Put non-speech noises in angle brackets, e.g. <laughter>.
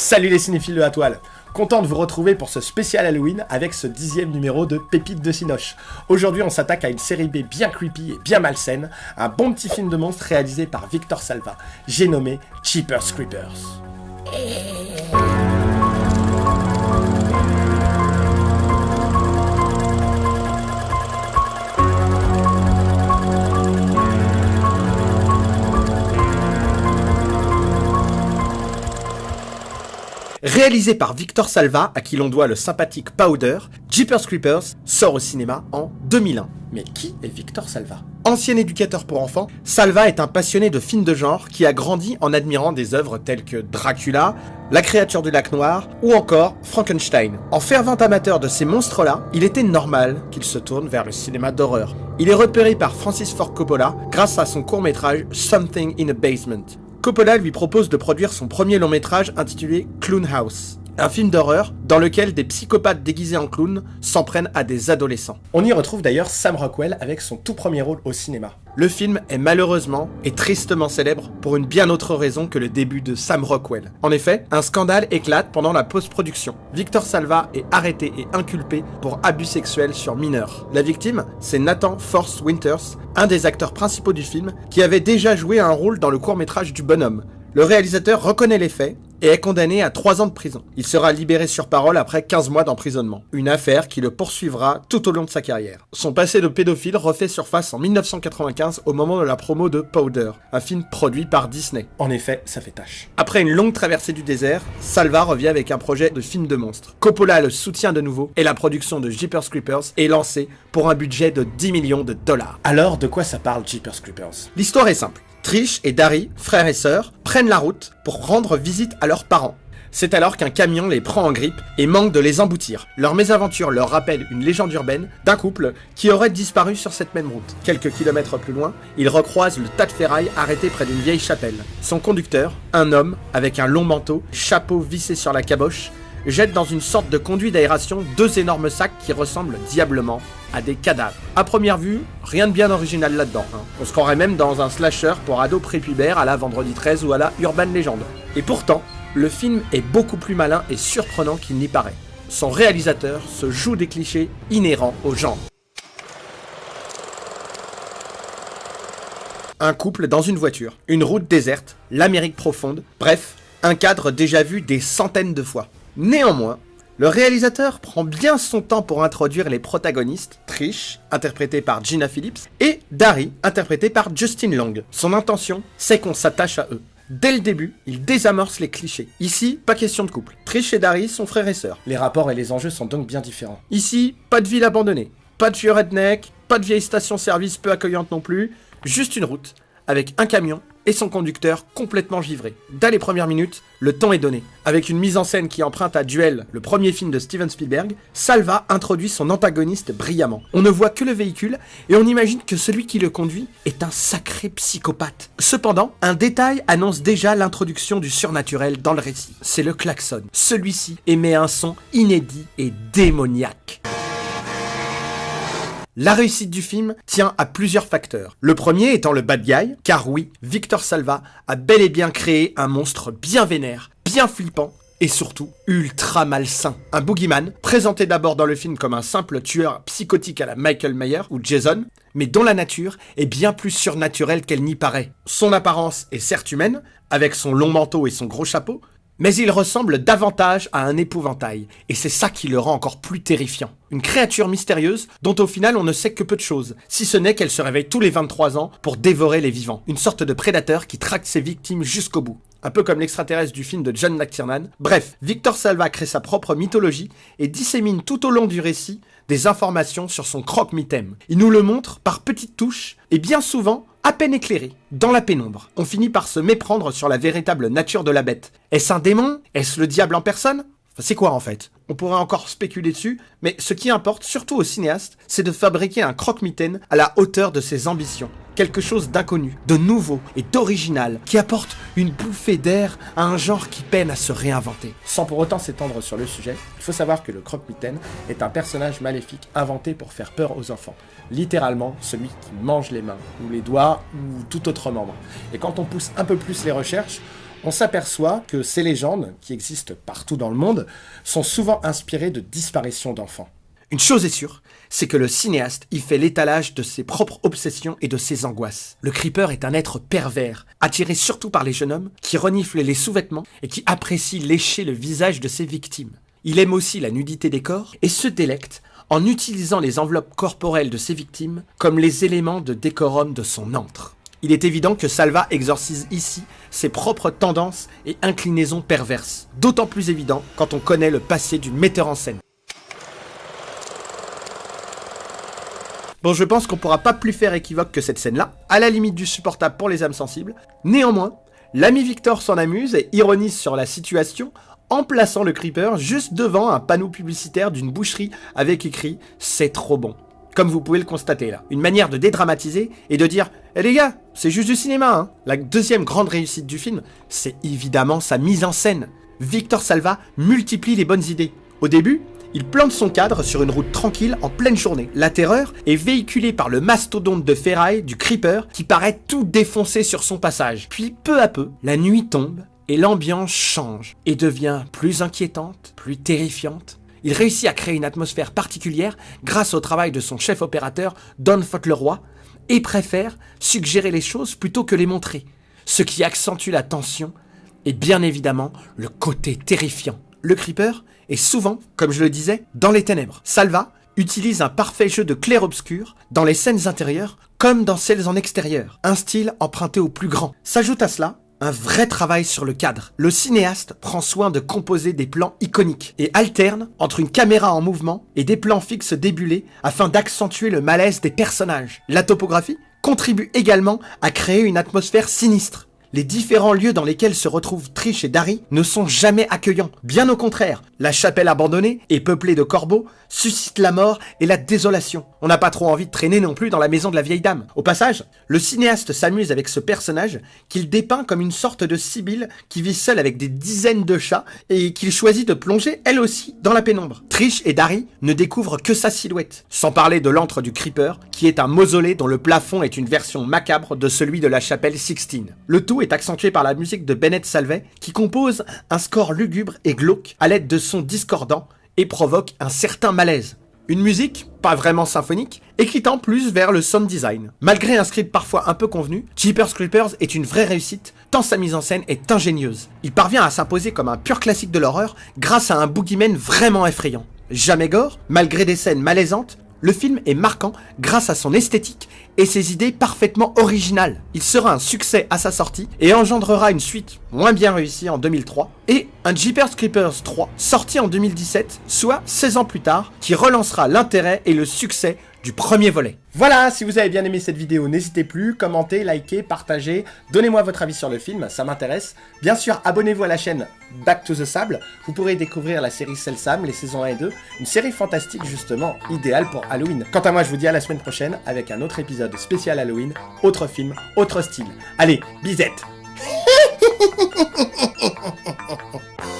Salut les cinéphiles de la toile Content de vous retrouver pour ce spécial Halloween avec ce dixième numéro de Pépites de Cinoche. Aujourd'hui on s'attaque à une série B bien creepy et bien malsaine, un bon petit film de monstre réalisé par Victor Salva, j'ai nommé Cheapers Creepers. Réalisé par Victor Salva, à qui l'on doit le sympathique Powder, Jeepers Creepers sort au cinéma en 2001. Mais qui est Victor Salva? Ancien éducateur pour enfants, Salva est un passionné de films de genre qui a grandi en admirant des œuvres telles que Dracula, La créature du lac noir ou encore Frankenstein. En fervent amateur de ces monstres-là, il était normal qu'il se tourne vers le cinéma d'horreur. Il est repéré par Francis Ford Coppola grâce à son court-métrage Something in a Basement. Coppola lui propose de produire son premier long métrage intitulé Clown House, un film d'horreur dans lequel des psychopathes déguisés en clowns s'en prennent à des adolescents. On y retrouve d'ailleurs Sam Rockwell avec son tout premier rôle au cinéma. Le film est malheureusement et tristement célèbre pour une bien autre raison que le début de Sam Rockwell. En effet, un scandale éclate pendant la post-production. Victor Salva est arrêté et inculpé pour abus sexuels sur mineurs. La victime, c'est Nathan Force Winters, un des acteurs principaux du film, qui avait déjà joué un rôle dans le court-métrage du bonhomme. Le réalisateur reconnaît les faits et est condamné à 3 ans de prison. Il sera libéré sur parole après 15 mois d'emprisonnement. Une affaire qui le poursuivra tout au long de sa carrière. Son passé de pédophile refait surface en 1995 au moment de la promo de Powder, un film produit par Disney. En effet, ça fait tâche. Après une longue traversée du désert, Salva revient avec un projet de film de monstre. Coppola le soutient de nouveau et la production de Jeepers Creepers est lancée pour un budget de 10 millions de dollars. Alors, de quoi ça parle Jeepers Creepers? L'histoire est simple. Trish et Dari, frères et sœurs, prennent la route pour rendre visite à leurs parents. C'est alors qu'un camion les prend en grippe et manque de les emboutir. Leur mésaventure leur rappelle une légende urbaine d'un couple qui aurait disparu sur cette même route. Quelques kilomètres plus loin, ils recroisent le tas de ferraille arrêté près d'une vieille chapelle. Son conducteur, un homme avec un long manteau, chapeau vissé sur la caboche, jette dans une sorte de conduit d'aération deux énormes sacs qui ressemblent diablement à des cadavres. À première vue, rien de bien original là-dedans. hein. On se croirait même dans un slasher pour ados prépubères à la Vendredi 13 ou à la Urban Legend. Et pourtant, le film est beaucoup plus malin et surprenant qu'il n'y paraît. Son réalisateur se joue des clichés inhérents au genre. Un couple dans une voiture, une route déserte, l'Amérique profonde, bref, un cadre déjà vu des centaines de fois. Néanmoins, le réalisateur prend bien son temps pour introduire les protagonistes, Trish, interprétée par Gina Phillips, et Dari, interprétée par Justin Long. Son intention, c'est qu'on s'attache à eux. Dès le début, il désamorce les clichés. Ici, pas question de couple. Trish et Dari sont frères et sœurs. Les rapports et les enjeux sont donc bien différents. Ici, pas de ville abandonnée, pas de vieux redneck, pas de vieille station-service peu accueillante non plus, juste une route, avec un camion et son conducteur complètement givré. Dès les premières minutes, le temps est donné. Avec une mise en scène qui emprunte à Duel, le premier film de Steven Spielberg, Salva introduit son antagoniste brillamment. On ne voit que le véhicule et on imagine que celui qui le conduit est un sacré psychopathe. Cependant, un détail annonce déjà l'introduction du surnaturel dans le récit. C'est le klaxon. Celui-ci émet un son inédit et démoniaque. La réussite du film tient à plusieurs facteurs. Le premier étant le bad guy, car oui, Victor Salva a bel et bien créé un monstre bien vénère, bien flippant, et surtout ultra malsain. Un boogeyman, présenté d'abord dans le film comme un simple tueur psychotique à la Michael Mayer ou Jason, mais dont la nature est bien plus surnaturelle qu'elle n'y paraît. Son apparence est certes humaine, avec son long manteau et son gros chapeau, mais il ressemble davantage à un épouvantail, et c'est ça qui le rend encore plus terrifiant. Une créature mystérieuse dont au final on ne sait que peu de choses, si ce n'est qu'elle se réveille tous les 23 ans pour dévorer les vivants. Une sorte de prédateur qui traque ses victimes jusqu'au bout. Un peu comme l'extraterrestre du film de John McTiernan. Bref, Victor Salva crée sa propre mythologie et dissémine tout au long du récit des informations sur son croque-mitaine. Il nous le montre par petites touches et bien souvent à peine éclairé, dans la pénombre. On finit par se méprendre sur la véritable nature de la bête. Est-ce un démon? Est-ce le diable en personne? C'est quoi en fait? On pourrait encore spéculer dessus, mais ce qui importe, surtout aux cinéastes, c'est de fabriquer un croque-mitaine à la hauteur de ses ambitions. Quelque chose d'inconnu, de nouveau et d'original, qui apporte une bouffée d'air à un genre qui peine à se réinventer. Sans pour autant s'étendre sur le sujet, il faut savoir que le croque-mitaine est un personnage maléfique inventé pour faire peur aux enfants. Littéralement, celui qui mange les mains, ou les doigts, ou tout autre membre. Et quand on pousse un peu plus les recherches, on s'aperçoit que ces légendes, qui existent partout dans le monde, sont souvent inspirées de disparitions d'enfants. Une chose est sûre, c'est que le cinéaste y fait l'étalage de ses propres obsessions et de ses angoisses. Le creeper est un être pervers, attiré surtout par les jeunes hommes, qui reniflent les sous-vêtements et qui apprécie lécher le visage de ses victimes. Il aime aussi la nudité des corps et se délecte en utilisant les enveloppes corporelles de ses victimes comme les éléments de décorum de son antre. Il est évident que Salva exorcise ici ses propres tendances et inclinaisons perverses, d'autant plus évident quand on connaît le passé du metteur en scène. Bon, je pense qu'on pourra pas plus faire équivoque que cette scène-là, à la limite du supportable pour les âmes sensibles. Néanmoins, l'ami Victor s'en amuse et ironise sur la situation en plaçant le creeper juste devant un panneau publicitaire d'une boucherie avec écrit « C'est trop bon ». Comme vous pouvez le constater là. Une manière de dédramatiser et de dire Eh les gars, c'est juste du cinéma hein. La deuxième grande réussite du film, c'est évidemment sa mise en scène. Victor Salva multiplie les bonnes idées. Au début, il plante son cadre sur une route tranquille en pleine journée. La terreur est véhiculée par le mastodonte de ferraille du Creeper qui paraît tout défoncé sur son passage. Puis peu à peu, la nuit tombe et l'ambiance change et devient plus inquiétante, plus terrifiante. Il réussit à créer une atmosphère particulière grâce au travail de son chef opérateur Don Fauntleroy et préfère suggérer les choses plutôt que les montrer, ce qui accentue la tension et bien évidemment le côté terrifiant. Le Creeper est souvent, comme je le disais, dans les ténèbres. Salva utilise un parfait jeu de clair-obscur dans les scènes intérieures comme dans celles en extérieur, un style emprunté au plus grand. S'ajoute à cela un vrai travail sur le cadre. Le cinéaste prend soin de composer des plans iconiques et alterne entre une caméra en mouvement et des plans fixes débulés afin d'accentuer le malaise des personnages. La topographie contribue également à créer une atmosphère sinistre les différents lieux dans lesquels se retrouvent Trish et Dari ne sont jamais accueillants. Bien au contraire, la chapelle abandonnée et peuplée de corbeaux suscite la mort et la désolation. On n'a pas trop envie de traîner non plus dans la maison de la vieille dame. Au passage, le cinéaste s'amuse avec ce personnage qu'il dépeint comme une sorte de sibylle qui vit seule avec des dizaines de chats et qu'il choisit de plonger elle aussi dans la pénombre. Trish et Dari ne découvrent que sa silhouette. Sans parler de l'antre du Creeper, qui est un mausolée dont le plafond est une version macabre de celui de la chapelle Sixtine. Le tout est accentué par la musique de Bennett Salvey, qui compose un score lugubre et glauque à l'aide de sons discordants et provoque un certain malaise. Une musique, pas vraiment symphonique, et qui plus vers le sound design. Malgré un script parfois un peu convenu, Jeepers Creepers est une vraie réussite, tant sa mise en scène est ingénieuse. Il parvient à s'imposer comme un pur classique de l'horreur grâce à un boogeyman vraiment effrayant. Jamais gore, malgré des scènes malaisantes, le film est marquant grâce à son esthétique et ses idées parfaitement originales. Il sera un succès à sa sortie et engendrera une suite moins bien réussie en 2003 et un Jeepers Creepers 3 sorti en 2017, soit 16 ans plus tard, qui relancera l'intérêt et le succès du premier volet. Voilà, si vous avez bien aimé cette vidéo, n'hésitez plus, commentez, likez, partagez, donnez-moi votre avis sur le film, ça m'intéresse. Bien sûr, abonnez-vous à la chaîne Back to the Sable, vous pourrez découvrir la série Sam, les saisons 1 et 2, une série fantastique justement, idéale pour Halloween. Quant à moi, je vous dis à la semaine prochaine avec un autre épisode spécial Halloween, autre film, autre style. Allez, bisette <laughs>